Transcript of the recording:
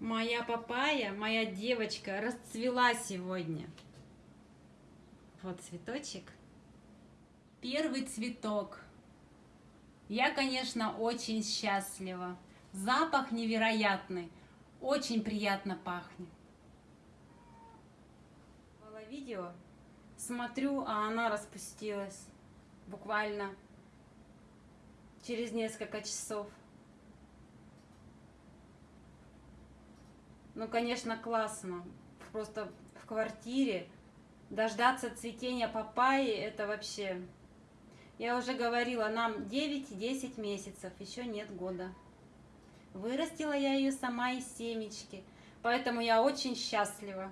Моя папайя, моя девочка, расцвела сегодня. Вот цветочек. Первый цветок. Я, конечно, очень счастлива. Запах невероятный. Очень приятно пахнет. Было видео. Смотрю, а она распустилась. Буквально через несколько часов. Ну, конечно, классно. Просто в квартире дождаться цветения папайи, это вообще... Я уже говорила, нам 9-10 месяцев, еще нет года. Вырастила я ее сама из семечки, поэтому я очень счастлива.